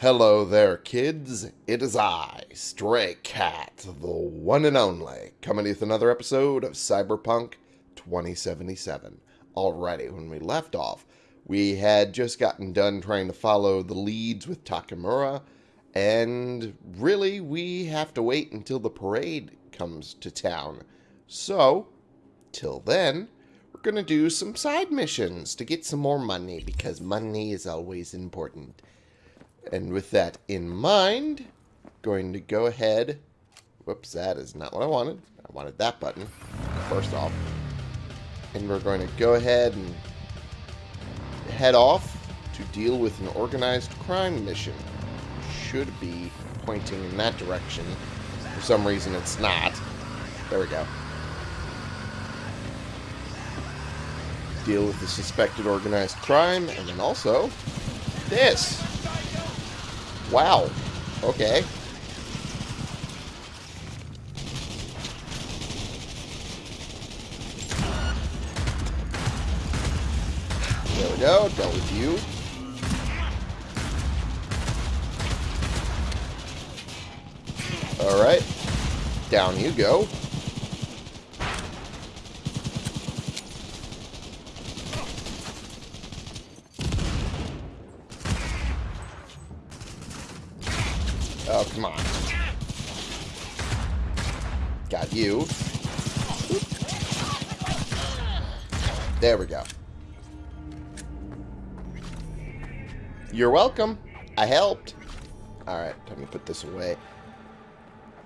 Hello there, kids. It is I, Stray Cat, the one and only, coming with another episode of Cyberpunk 2077. Alrighty, when we left off, we had just gotten done trying to follow the leads with Takemura, and really, we have to wait until the parade comes to town. So, till then, we're going to do some side missions to get some more money, because money is always important. And with that in mind, going to go ahead. Whoops, that is not what I wanted. I wanted that button, first off. And we're going to go ahead and head off to deal with an organized crime mission. Should be pointing in that direction. For some reason, it's not. There we go. Deal with the suspected organized crime, and then also this. Wow. Okay. There we go. Dealt with you. Alright. Down you go. Come on. Got you. There we go. You're welcome. I helped. Alright, time to put this away.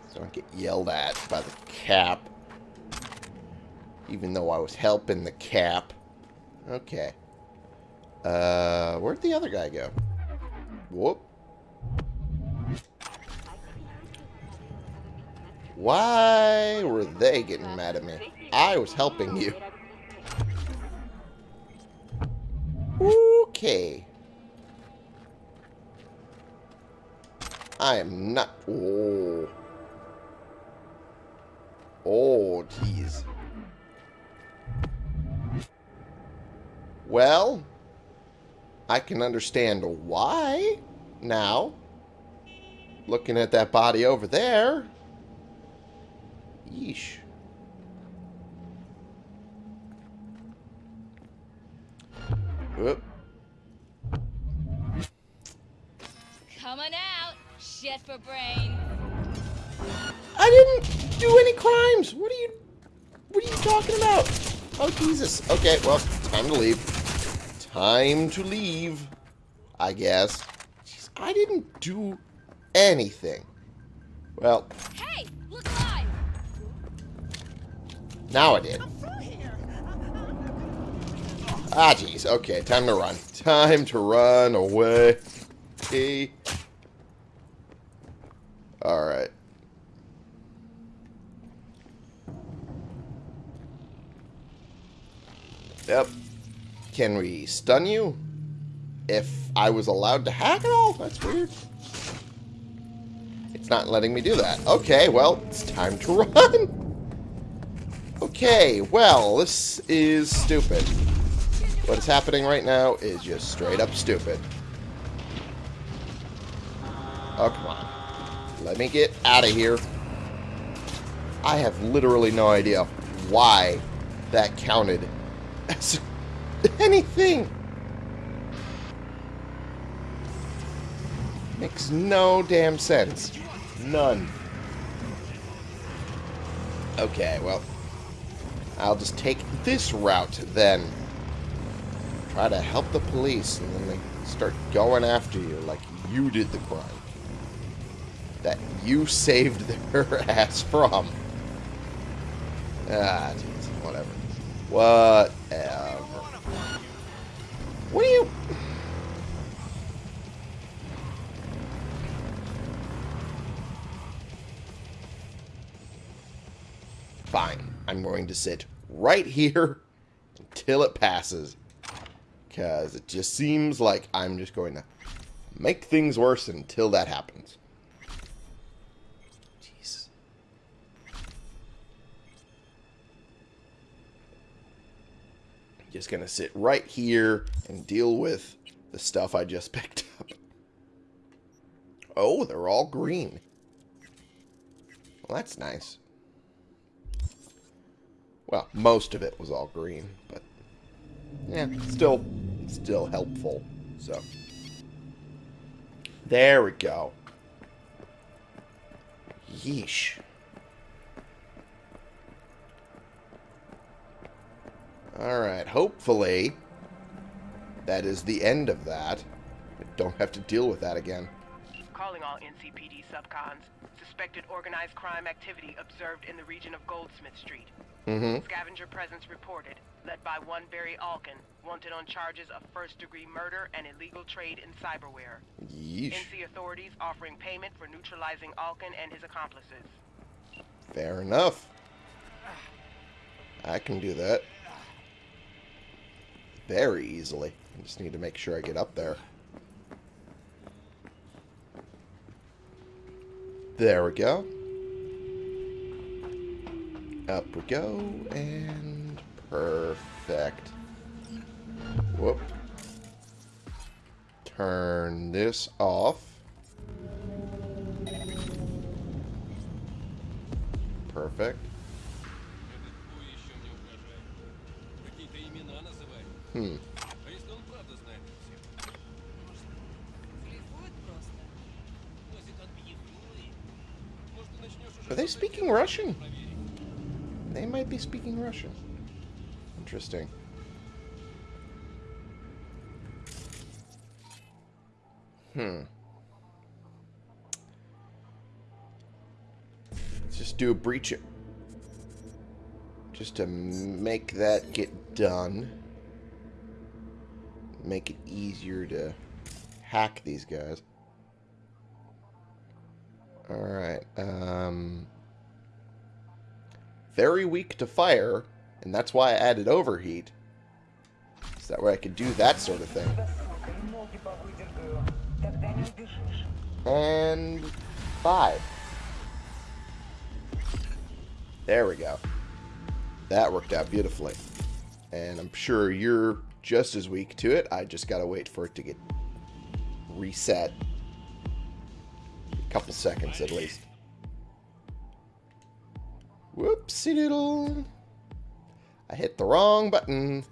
So I don't get yelled at by the cap. Even though I was helping the cap. Okay. Uh, where'd the other guy go? Whoop. Why were they getting mad at me? I was helping you. Okay. I am not... Oh. Oh, jeez. Well, I can understand why now. Looking at that body over there. Yeesh. Whoop. Coming out, shit for brains. I didn't do any crimes. What are you What are you talking about? Oh Jesus. Okay, well, time to leave. Time to leave. I guess. Jeez, I didn't do anything. Well, now I did. Ah, jeez. Okay, time to run. Time to run away. Okay. Alright. Yep. Can we stun you? If I was allowed to hack at all? That's weird. It's not letting me do that. Okay, well, it's time to run. Okay, well, this is stupid. What is happening right now is just straight up stupid. Oh, come on. Let me get out of here. I have literally no idea why that counted as anything. Makes no damn sense. None. Okay, well, I'll just take this route then. Try to help the police, and then they start going after you like you did the crime. That you saved their ass from. Ah, jeez, whatever. Whatever. What do you... I'm going to sit right here until it passes. Because it just seems like I'm just going to make things worse until that happens. Jeez. Just going to sit right here and deal with the stuff I just picked up. Oh, they're all green. Well, that's nice. Well, most of it was all green, but yeah, still, still helpful. So there we go. Yeesh. Alright, hopefully that is the end of that. I don't have to deal with that again. Calling all NCPD subcons. Suspected organized crime activity observed in the region of Goldsmith Street. Mm-hmm. Scavenger presence reported, led by one Barry Alkin, wanted on charges of first-degree murder and illegal trade in cyberware. Yeesh. NC authorities offering payment for neutralizing Alkin and his accomplices. Fair enough. I can do that. Very easily. I just need to make sure I get up there. There we go. Up we go, and perfect. Whoop. Turn this off. Perfect. Hmm. Are they speaking Russian? be speaking Russian. Interesting. Hmm. Let's just do a breach. It. Just to make that get done. Make it easier to hack these guys. Alright, um very weak to fire, and that's why I added overheat. So that way I could do that sort of thing. And five. There we go. That worked out beautifully. And I'm sure you're just as weak to it. I just gotta wait for it to get reset. A couple seconds at least. Whoopsie doodle. I hit the wrong button.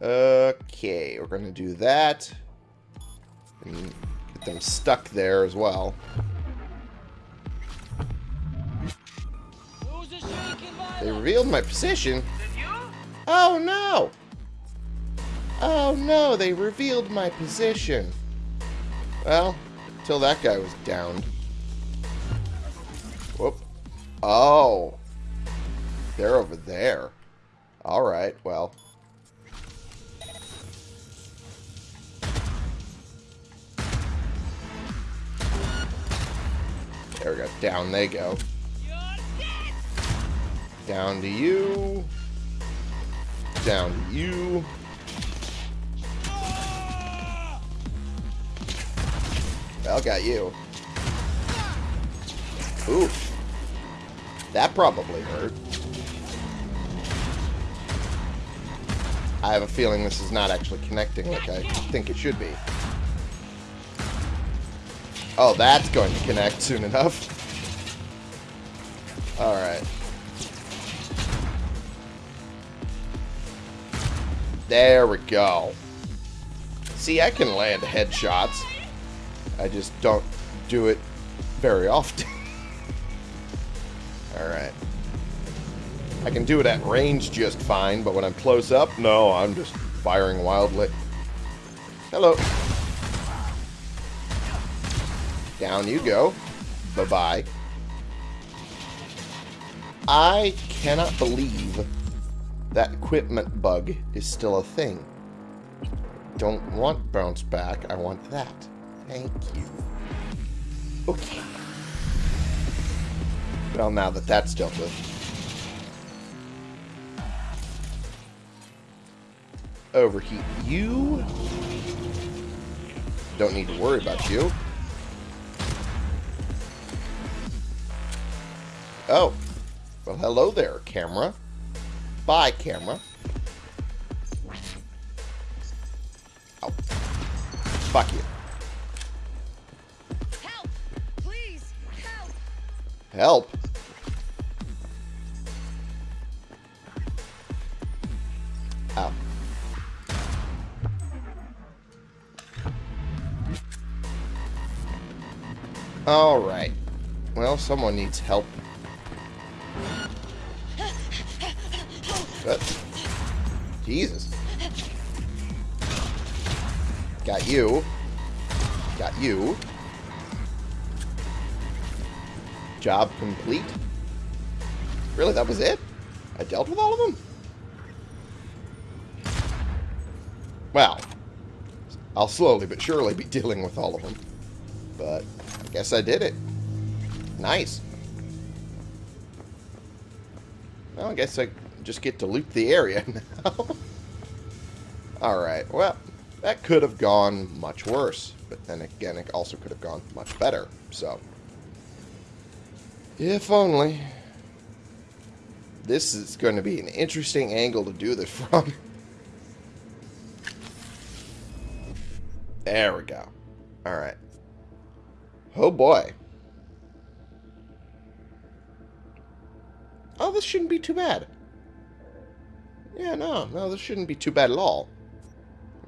Okay, we're gonna do that. And get them stuck there as well. Who's a shrieking They revealed my position. Is it you? Oh no! Oh no, they revealed my position. Well, until that guy was downed. Whoop. Oh. They're over there. Alright, well. There we go. Down they go. Down to you. Down to you. Well, got you. Oof. That probably hurt. I have a feeling this is not actually connecting like I think it should be. Oh, that's going to connect soon enough. Alright. There we go. See, I can land headshots. I just don't do it very often. Alright. I can do it at range just fine, but when I'm close up, no, I'm just firing wildly. Hello. Down you go. Bye-bye. I cannot believe that equipment bug is still a thing. Don't want bounce back. I want that. Thank you. Okay. Well, now that that's dealt with. Overheat you. Don't need to worry about you. Oh. Well, hello there, camera. Bye, camera. Oh. Fuck you. Help? Ow. Alright. Well, someone needs help. What? Jesus. Got you. Got you. Job complete? Really, that was it? I dealt with all of them? Well, I'll slowly but surely be dealing with all of them. But I guess I did it. Nice. Well, I guess I just get to loot the area now. Alright, well, that could have gone much worse. But then again, it also could have gone much better. So, if only. This is going to be an interesting angle to do this from. There we go. Alright. Oh boy. Oh, this shouldn't be too bad. Yeah, no, no, this shouldn't be too bad at all.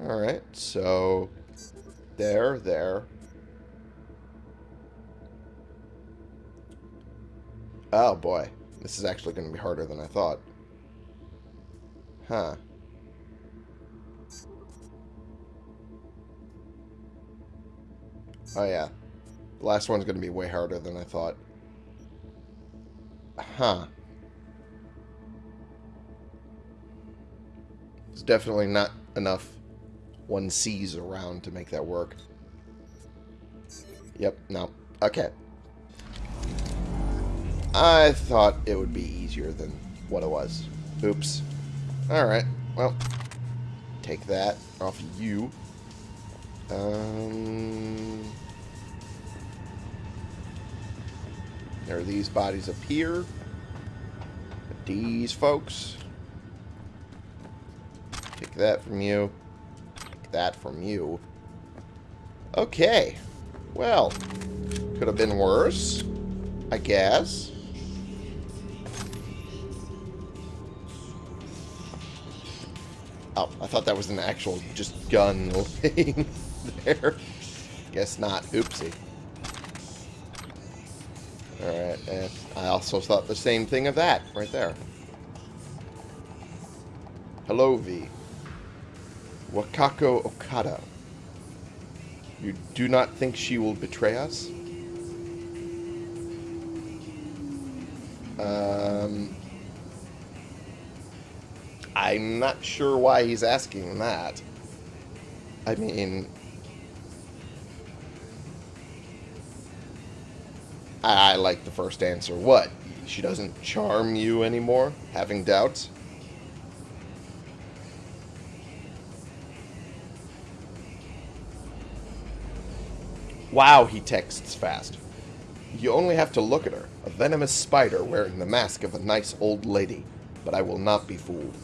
Alright, so... There, there. Oh boy. This is actually going to be harder than I thought. Huh. Oh yeah. The last one's going to be way harder than I thought. Huh. There's definitely not enough one sees around to make that work. Yep, no. Okay. I thought it would be easier than what it was. Oops. Alright, well. Take that off you. Um... There are these bodies up here. These folks. Take that from you. Take that from you. Okay. Well, could have been worse, I guess. Thought that was an actual just gun laying there. Guess not. Oopsie. Alright, and I also thought the same thing of that, right there. Hello, V. Wakako Okada. You do not think she will betray us? Um, I'm not sure why he's asking that. I mean, I, I like the first answer. What? She doesn't charm you anymore? Having doubts? Wow, he texts fast. You only have to look at her. A venomous spider wearing the mask of a nice old lady. But I will not be fooled.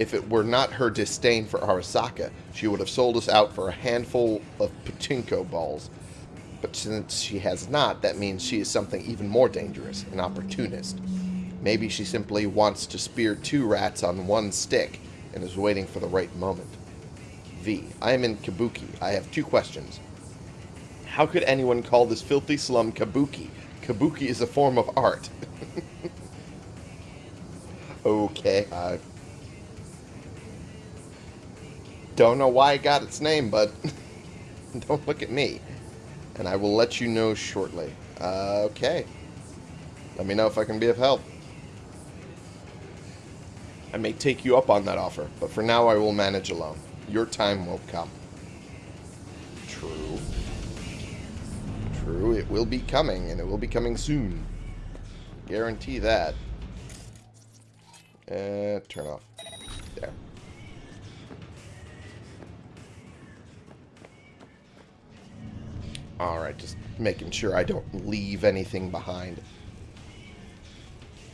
If it were not her disdain for Arasaka, she would have sold us out for a handful of pachinko balls. But since she has not, that means she is something even more dangerous, an opportunist. Maybe she simply wants to spear two rats on one stick and is waiting for the right moment. V. I am in Kabuki. I have two questions. How could anyone call this filthy slum Kabuki? Kabuki is a form of art. okay, I don't know why it got its name, but don't look at me. And I will let you know shortly. Uh, okay. Let me know if I can be of help. I may take you up on that offer, but for now I will manage alone. Your time will come. True. True, it will be coming, and it will be coming soon. Guarantee that. Uh, turn off. There. Alright, just making sure I don't leave anything behind.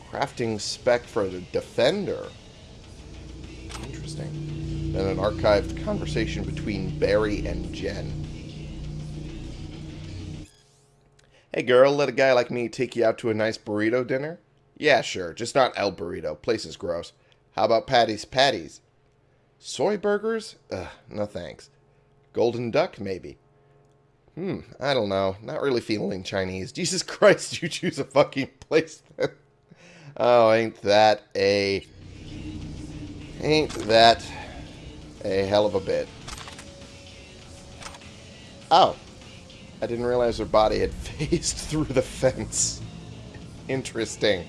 Crafting spec for the defender. Interesting. Then an archived conversation between Barry and Jen. Hey girl, let a guy like me take you out to a nice burrito dinner? Yeah, sure, just not El Burrito. Place is gross. How about Patty's Patties? Soy burgers? Ugh, no thanks. Golden duck, maybe. Hmm, I don't know. Not really feeling Chinese. Jesus Christ, you choose a fucking place. Oh, ain't that a... Ain't that a hell of a bit. Oh. I didn't realize her body had phased through the fence. Interesting.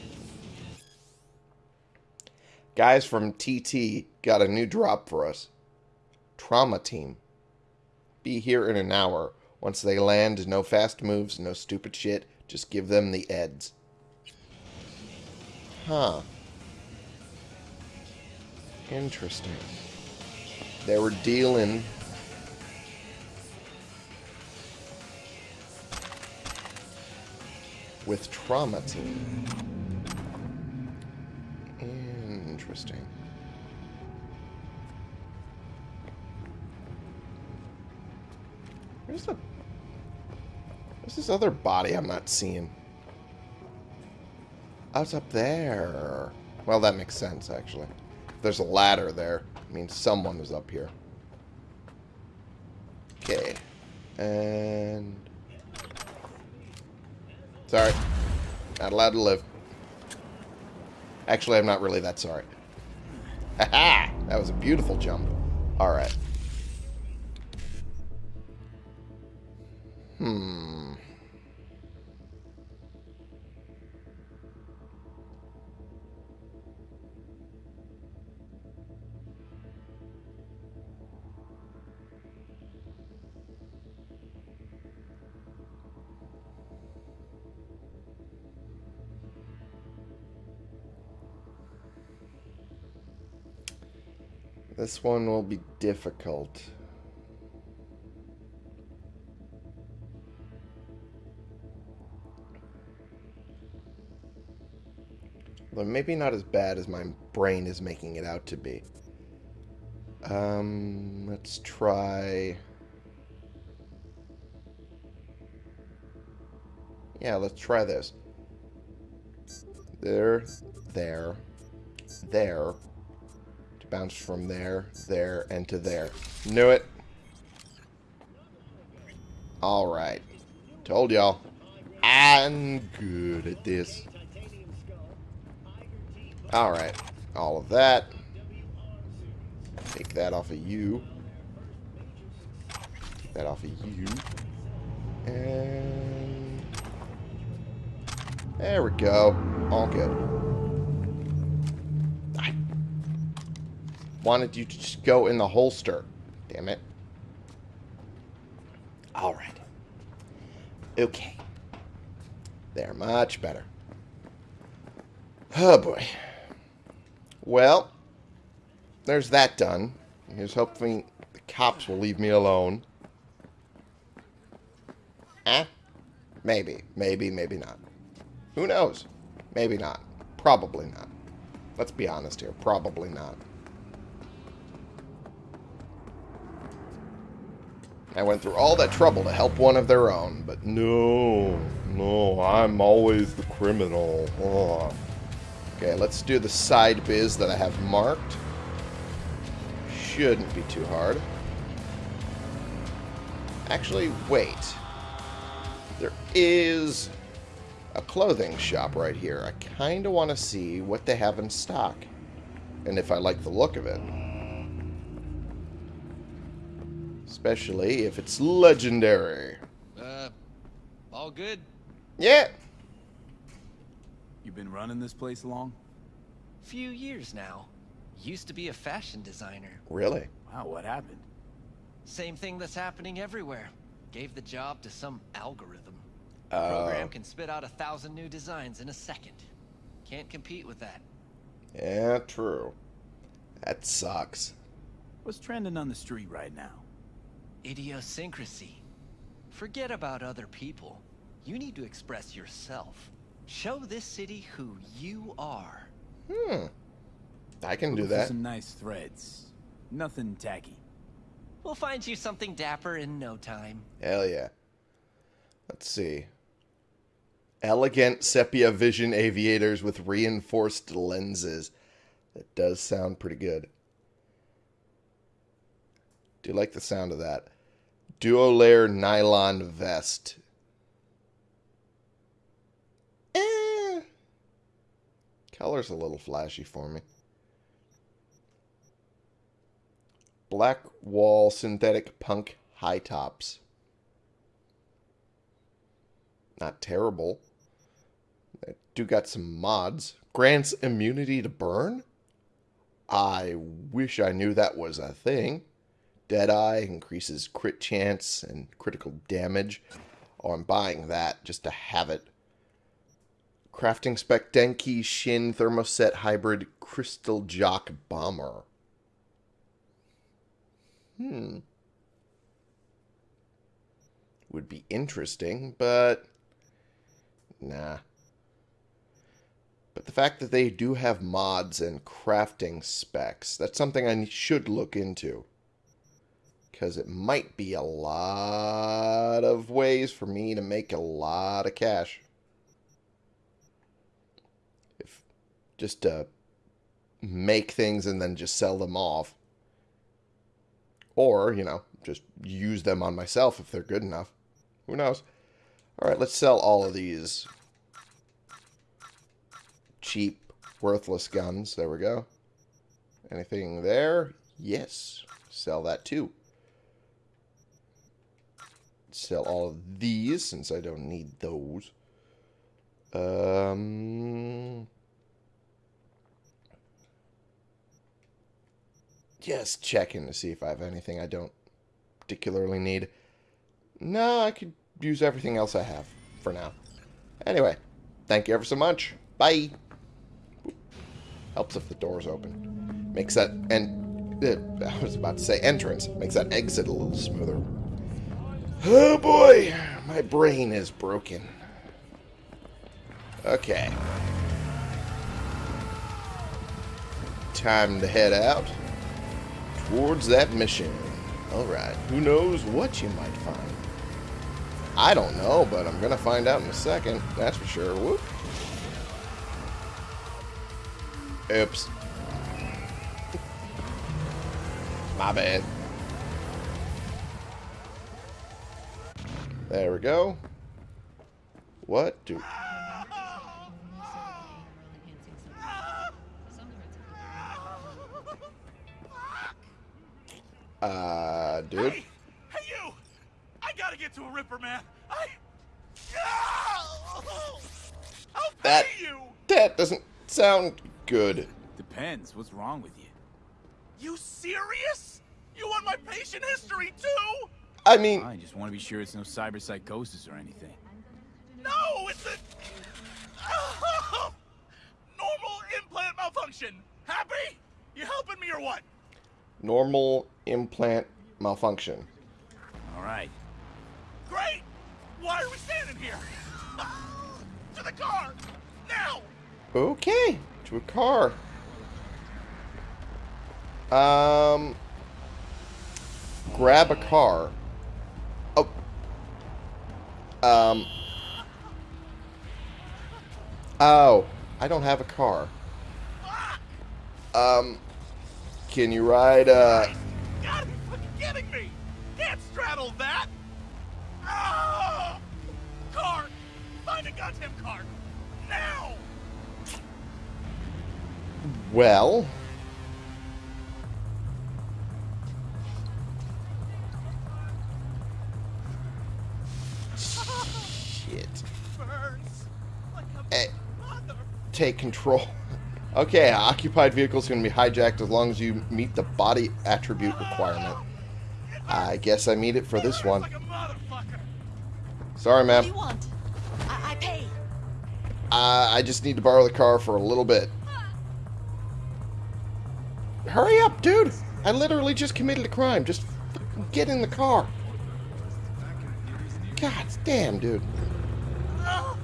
Guys from TT got a new drop for us. Trauma team. Be here in an hour. Once they land, no fast moves, no stupid shit. Just give them the eds. Huh. Interesting. They were dealing with trauma team. Interesting. Where's the... Where's this other body I'm not seeing? Oh, it's up there. Well, that makes sense, actually. If there's a ladder there, it means someone was up here. Okay. And... Sorry. Not allowed to live. Actually, I'm not really that sorry. Haha! That was a beautiful jump. Alright. Hmm. This one will be difficult. But maybe not as bad as my brain is making it out to be. Um, let's try... Yeah, let's try this. There, there, there, bounce from there, there, and to there. Knew it. Alright. Told y'all. I'm good at this. Alright. All of that. Take that off of you. Take that off of you. And... There we go. All good. Wanted you to just go in the holster. Damn it. Alright. Okay. They're much better. Oh boy. Well, there's that done. Here's hoping the cops will leave me alone. Eh? Maybe. Maybe, maybe not. Who knows? Maybe not. Probably not. Let's be honest here. Probably not. I went through all that trouble to help one of their own, but no, no, I'm always the criminal. Ugh. Okay, let's do the side biz that I have marked. Shouldn't be too hard. Actually, wait. There is a clothing shop right here. I kind of want to see what they have in stock. And if I like the look of it. Especially if it's legendary. Uh, all good? Yeah. You been running this place long? Few years now. Used to be a fashion designer. Really? Wow, what happened? Same thing that's happening everywhere. Gave the job to some algorithm. Uh, Program can spit out a thousand new designs in a second. Can't compete with that. yeah, true. That sucks. What's trending on the street right now? Idiosyncrasy. Forget about other people. You need to express yourself. Show this city who you are. Hmm. I can do that. Some nice threads. Nothing tacky. We'll find you something dapper in no time. Hell yeah. Let's see. Elegant sepia vision aviators with reinforced lenses. That does sound pretty good. Do you like the sound of that. Duo layer nylon vest. Eh. Color's a little flashy for me. Black wall synthetic punk high tops. Not terrible. I do got some mods. Grants immunity to burn? I wish I knew that was a thing. Deadeye increases crit chance and critical damage. Oh, I'm buying that just to have it. Crafting spec Denki Shin Thermoset Hybrid Crystal Jock Bomber. Hmm. Would be interesting, but nah. But the fact that they do have mods and crafting specs, that's something I should look into. Because it might be a lot of ways for me to make a lot of cash. If just to make things and then just sell them off. Or, you know, just use them on myself if they're good enough. Who knows? Alright, let's sell all of these cheap, worthless guns. There we go. Anything there? Yes. Sell that too. Sell all of these since I don't need those. Um... Just checking to see if I have anything I don't particularly need. No, I could use everything else I have for now. Anyway, thank you ever so much. Bye. Helps if the door's open. Makes that and uh, I was about to say entrance. Makes that exit a little smoother. Oh boy, my brain is broken. Okay. Time to head out towards that mission. Alright, who knows what you might find. I don't know, but I'm going to find out in a second. That's for sure. Whoop. Oops. My bad. There we go. What do... Uh, dude. Hey, hey you! I gotta get to a Ripper, man. I. I'll pay That- you. That doesn't sound good. Depends. What's wrong with you? You serious? You want my patient history too? I mean, I just want to be sure it's no cyber psychosis or anything. No, it's a normal implant malfunction. Happy? You helping me or what? normal implant malfunction. All right. Great. Why are we standing here? to the car now. Okay, to a car. Um, grab a car. Oh. Um. Oh, I don't have a car. Um, can you ride, uh, You gotta fucking kidding me! Can't straddle that! Ah! Car! Find a goddamn car! Now! well, take control. Okay, occupied vehicle is going to be hijacked as long as you meet the body attribute requirement. I guess I meet it for this one. Like a motherfucker! Sorry, What ma'am. I, I pay. Uh, I just need to borrow the car for a little bit. Hurry up, dude! I literally just committed a crime. Just get in the car. God damn, dude. Oh.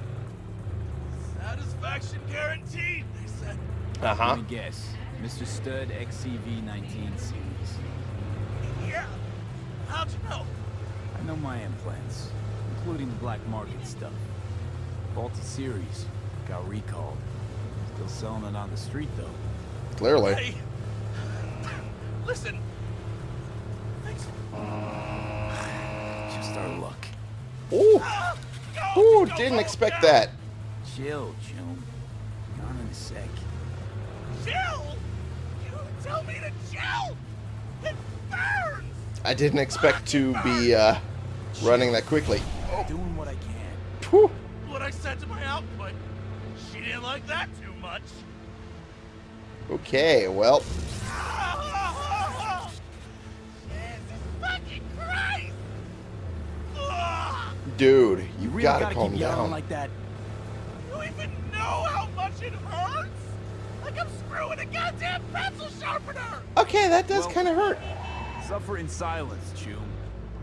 Uh-huh. Let me guess. Mr. Stud XCV-19 series. Yeah. How'd you know? I know my implants, including the black market stuff. Faulty series. Got recalled. Still selling it on the street, though. Clearly. Hey. Listen. Thanks. Just our luck. Ooh. Ah, go, Ooh, go, didn't go, expect that. Chill, chum. Gone in a sec. Chill. You tell me to chill. It burns. I didn't expect to be uh, running that quickly. Doing what I can. Whew. What I said to my output. She didn't like that too much. Okay, well, Jesus fucking Christ! Ugh. dude, you You really gotta, gotta calm keep yelling down. like that. You even know how much it hurts? Like I'm screwing a goddamn pencil sharpener! okay, that does Well- kind of hurt. Suffer in silence, chum.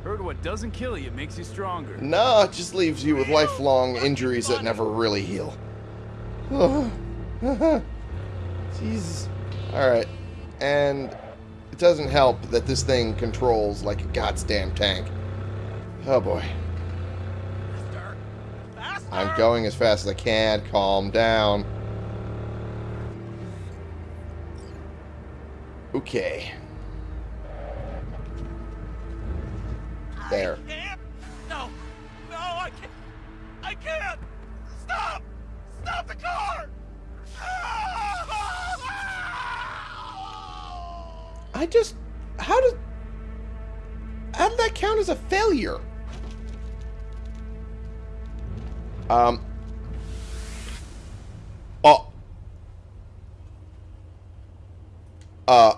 Heard what doesn't kill you makes you stronger. No, it just leaves you with lifelong injuries that never really heal. Jesus. Alright. And it doesn't help that this thing controls like a goddamn tank. Oh boy. Faster! Faster! I'm going as fast as I can. Calm down. Okay. There. I can't! No! No, I can't! I can't! Stop! Stop the car! I just... How did... How did that count as a failure? Um... Oh. Uh...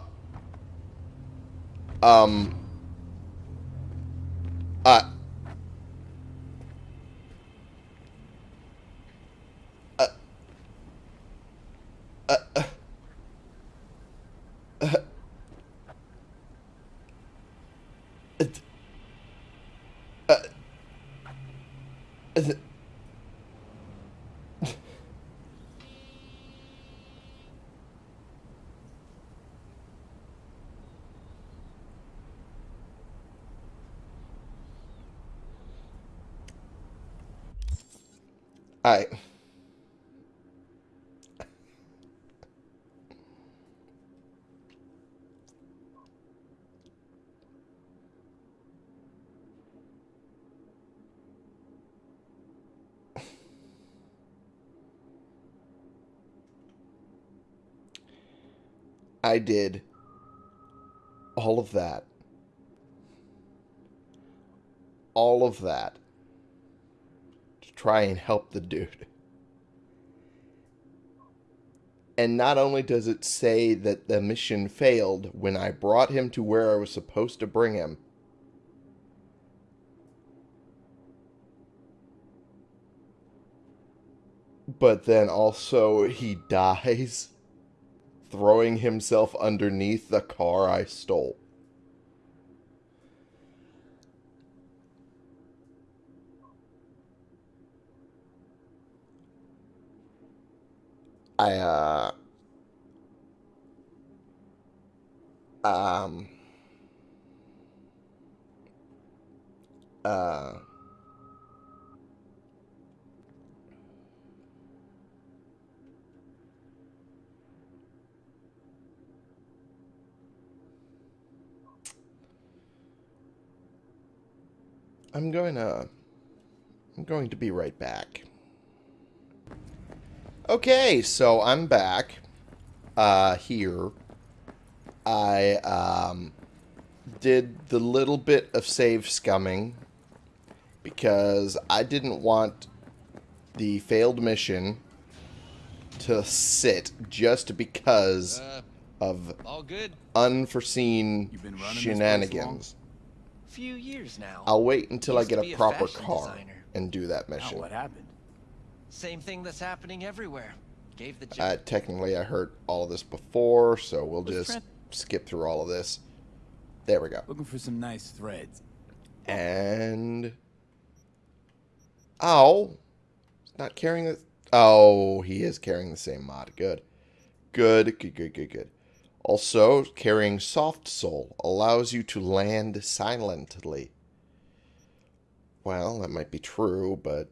Um... Uh... Uh... Uh... uh, uh, it- uh, it- I I did all of that. All of that try and help the dude. And not only does it say that the mission failed when I brought him to where I was supposed to bring him, but then also he dies throwing himself underneath the car I stole. I, uh. Um. Uh. I'm going to. I'm going to be right back. Okay, so I'm back. Uh, here. I, um, did the little bit of save scumming because I didn't want the failed mission to sit just because Uh, of all good. unforeseen You've been running this place shenanigans. Few years now. I'll wait until I get a be a proper car designer. and do that Now mission. what happened? Same thing that's happening everywhere. Gave the. Uh, technically, I heard all of this before, so we'll Was just Trent- skip through all of this. There we go. Looking for some nice threads. And... Oh! He's not carrying the... Oh, he is carrying the same mod. Good. Good, good, good, good, good. Also, carrying Soft Sole allows you to land silently. Well, that might be true, but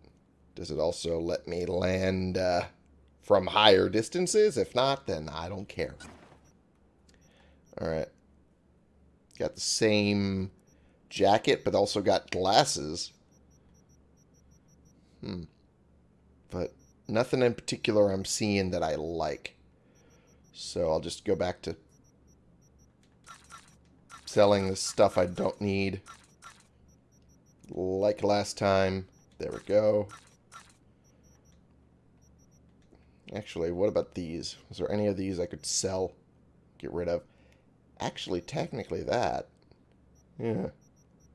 does it also let me land uh, from higher distances? If not, then I don't care. Alright. Got the same jacket, but also got glasses. Hmm. But nothing in particular I'm seeing that I like. So I'll just go back to selling the stuff I don't need. Like last time. There we go. Actually, what about these? Is there any of these I could sell? Get rid of? Actually, technically that. Yeah.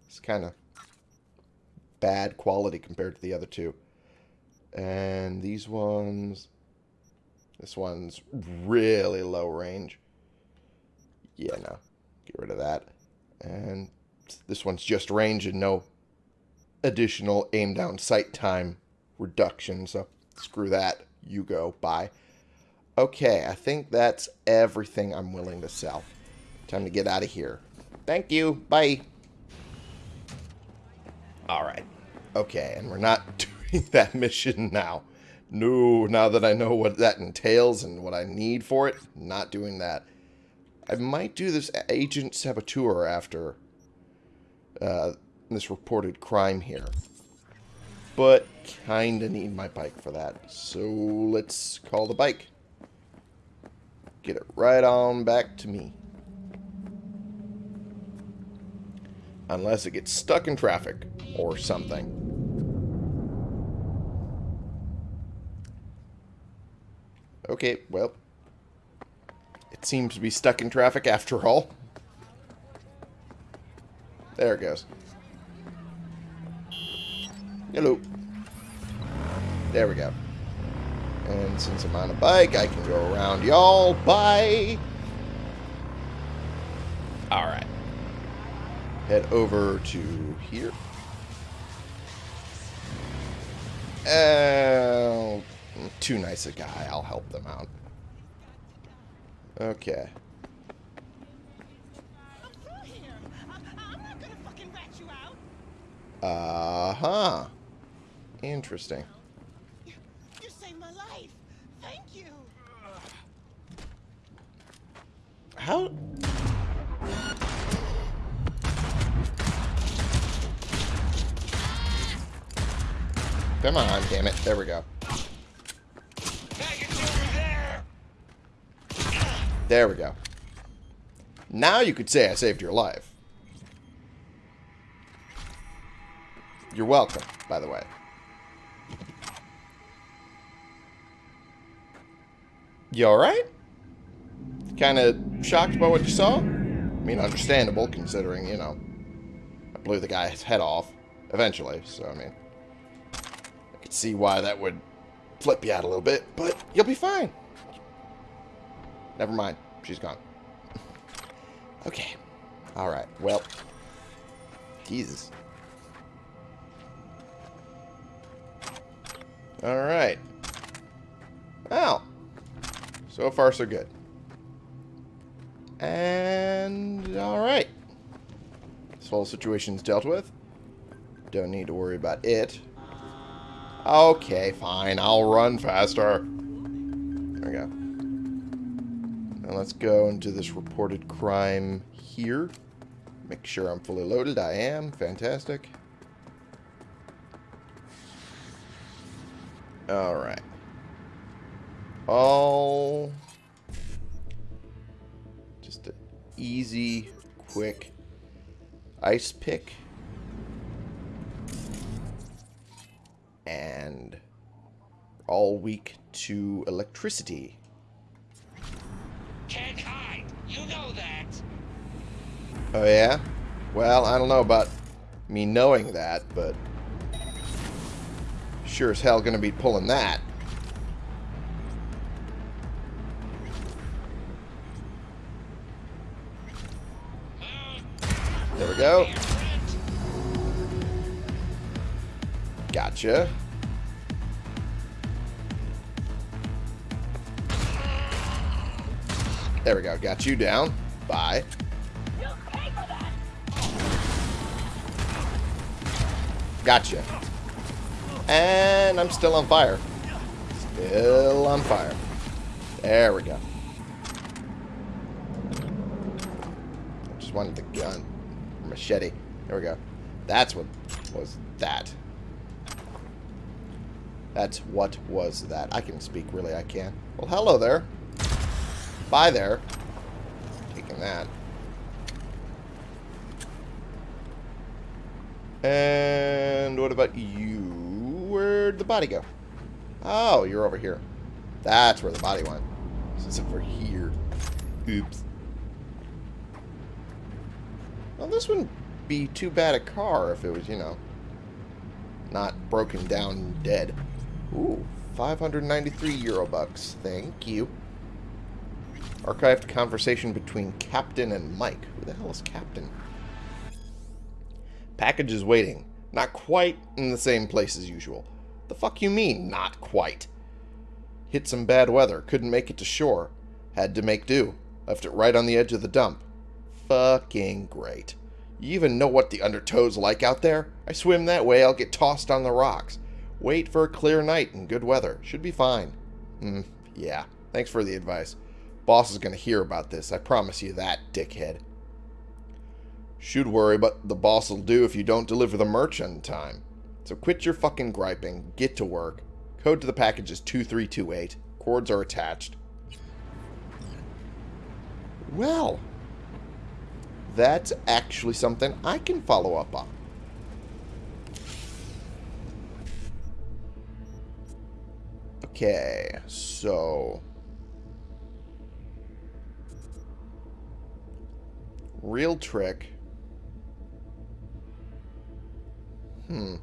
It's kind of bad quality compared to the other two. And these ones... This one's really low range. Yeah, no. Get rid of that. And this one's just range and no additional aim down sight time reduction. So screw that. You go. Bye. Okay, I think that's everything I'm willing to sell. Time to get out of here. Thank you. Bye. Alright. Okay, and we're not doing that mission now. No, now that I know what that entails and what I need for it, not doing that. I might do this agent saboteur after uh, this reported crime here. But kinda need my bike for that. So let's call the bike. Get it right on back to me. Unless it gets stuck in traffic or something. Okay, well. It seems to be stuck in traffic after all. There it goes. Hello. There we go. And since I'm on a bike, I can go around y'all. Bye! Alright. Head over to here. Oh, too nice a guy. I'll help them out. Okay. Uh-huh. Interesting. Come on, damn it. There we go. There we go. Now you could say I saved your life. You're welcome, by the way. You alright? Kind of shocked by what you saw? I mean, understandable, considering, you know, I blew the guy's head off eventually, so, I mean, could see why that would flip you out a little bit, but you'll be fine. Never mind. She's gone. okay. Alright. Well. Jesus. Alright. Well. So far, so good. And... Alright. This whole situation's dealt with. Don't need to worry about it. Okay, fine. I'll run faster. There we go. Now let's go into this reported crime here. Make sure I'm fully loaded. I am. Fantastic. Alright. All... Just an easy, quick ice pick. And all weak to electricity. Can't hide. You know that. Oh, yeah? Well, I don't know about me knowing that, but sure as hell gonna be pulling that. There we go. Gotcha. There we go. Got you down. Bye. Gotcha. And I'm still on fire. Still on fire. There we go. I just wanted the gun. Machete. There we go. That's what was that. That's what was that. I can speak, really, I can. Well, hello there. Bye there. Taking that. And what about you? Where'd the body go? Oh, you're over here. That's where the body went. This is over here. Oops. Well, this wouldn't be too bad a car if it was, you know, not broken down and dead. Ooh, 593 euro bucks. Thank you. Archived conversation between Captain and Mike. Who the hell is Captain? Package is waiting. Not quite in the same place as usual. The fuck you mean, not quite? Hit some bad weather. Couldn't make it to shore. Had to make do. Left it right on the edge of the dump. Fucking great. You even know what the undertow's like out there? I swim that way, I'll get tossed on the rocks. Wait for a clear night and good weather. Should be fine. Hmm, yeah. Thanks for the advice. Boss is going to hear about this. I promise you that, dickhead. Should worry, but the boss will do if you don't deliver the merch on time. So quit your fucking griping. Get to work. Code to the package is 2328. Cords are attached. Well, that's actually something I can follow up on. Okay, so... Real trick. Hmm.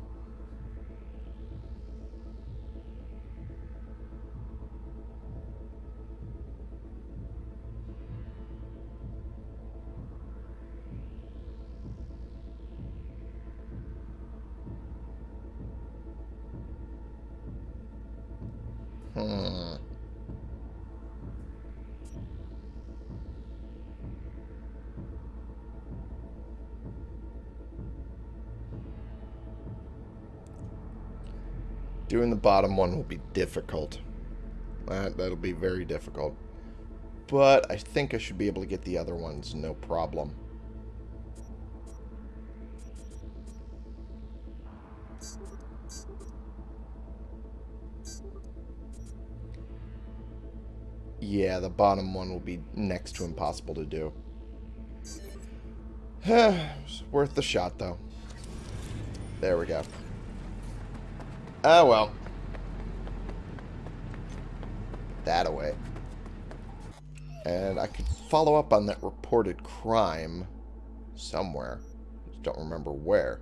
Doing the bottom one will be difficult. That, that'll be very difficult. But I think I should be able to get the other ones, no problem. Yeah, the bottom one will be next to impossible to do. it's worth the shot, though. There we go. Oh, well. That away. And I could follow up on that reported crime somewhere. Just don't remember where.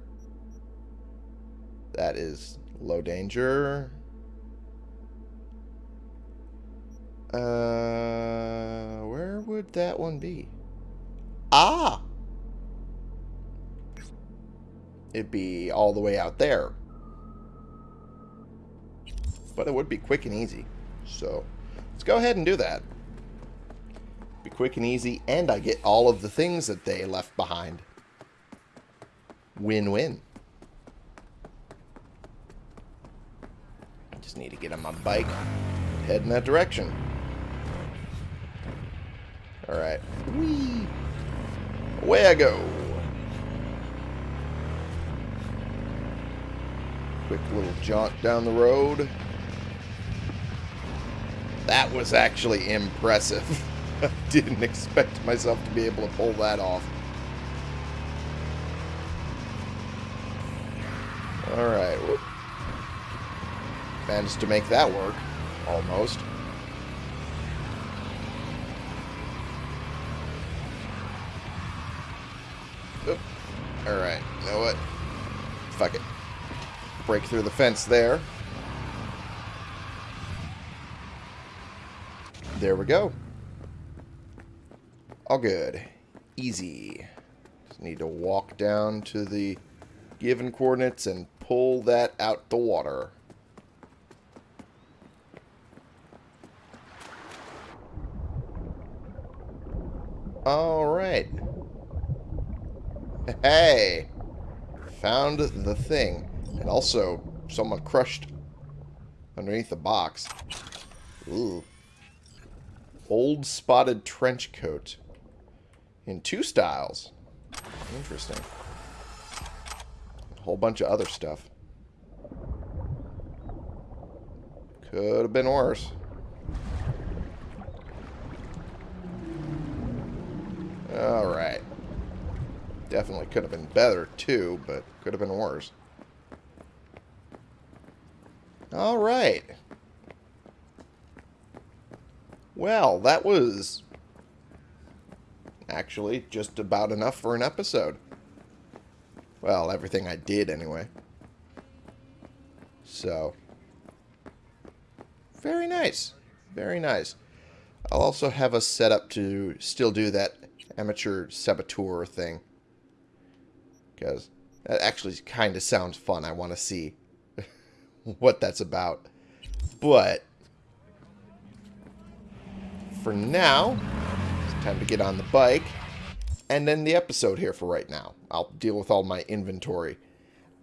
That is low danger. Uh, where would that one be? Ah! It'd be all the way out there. But it would be quick and easy. So, let's go ahead and do that. Be quick and easy, and I get all of the things that they left behind. Win-win. I just need to get on my bike, head in that direction. Alright. Whee! Away I go. Quick little jaunt down the road. That was actually impressive. I didn't expect myself to be able to pull that off. Alright. Managed to make that work. Almost. Alright, you know what? Fuck it. Break through the fence there. There we go. All good. Easy. Just need to walk down to the given coordinates and pull that out the water. Alright. Hey! Found the thing. And also, someone crushed underneath the box. Ooh. Old spotted trench coat. In two styles. Interesting. A whole bunch of other stuff. Could have been worse. Alright. Definitely could have been better, too, but could have been worse. Alright. Well, that was actually just about enough for an episode. Well, everything I did anyway. So, very nice. Very nice. I'll also have us set up to still do that amateur saboteur thing. Because that actually kind of sounds fun. I want to see what that's about. But, for now, it's time to get on the bike. And then the episode here for right now. I'll deal with all my inventory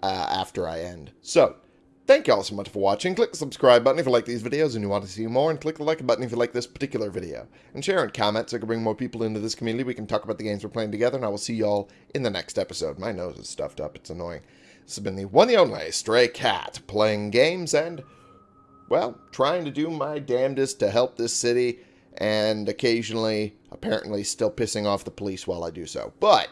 uh, after I end. So, thank you all so much for watching. Click the subscribe button if you like these videos and you want to see more. And click the like button if you like this particular video. And share and comment so I can bring more people into this community. We can talk about the games we're playing together. And I will see you all in the next episode. My nose is stuffed up. It's annoying. This has been the one and only Stray Cat playing games and, well, trying to do my damnedest to help this city and occasionally, apparently, still pissing off the police while I do so. But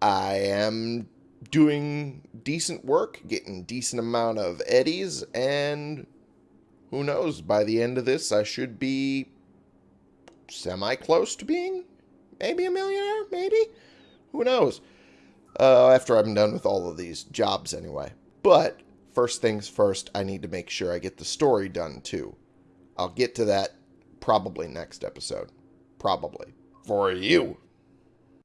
I am doing decent work, getting decent amount of eddies, and who knows, by the end of this, I should be semi-close to being maybe a millionaire, maybe? Who knows? Uh, after I'm done with all of these jobs anyway. But, first things first, I need to make sure I get the story done too. I'll get to that probably next episode. Probably. For you.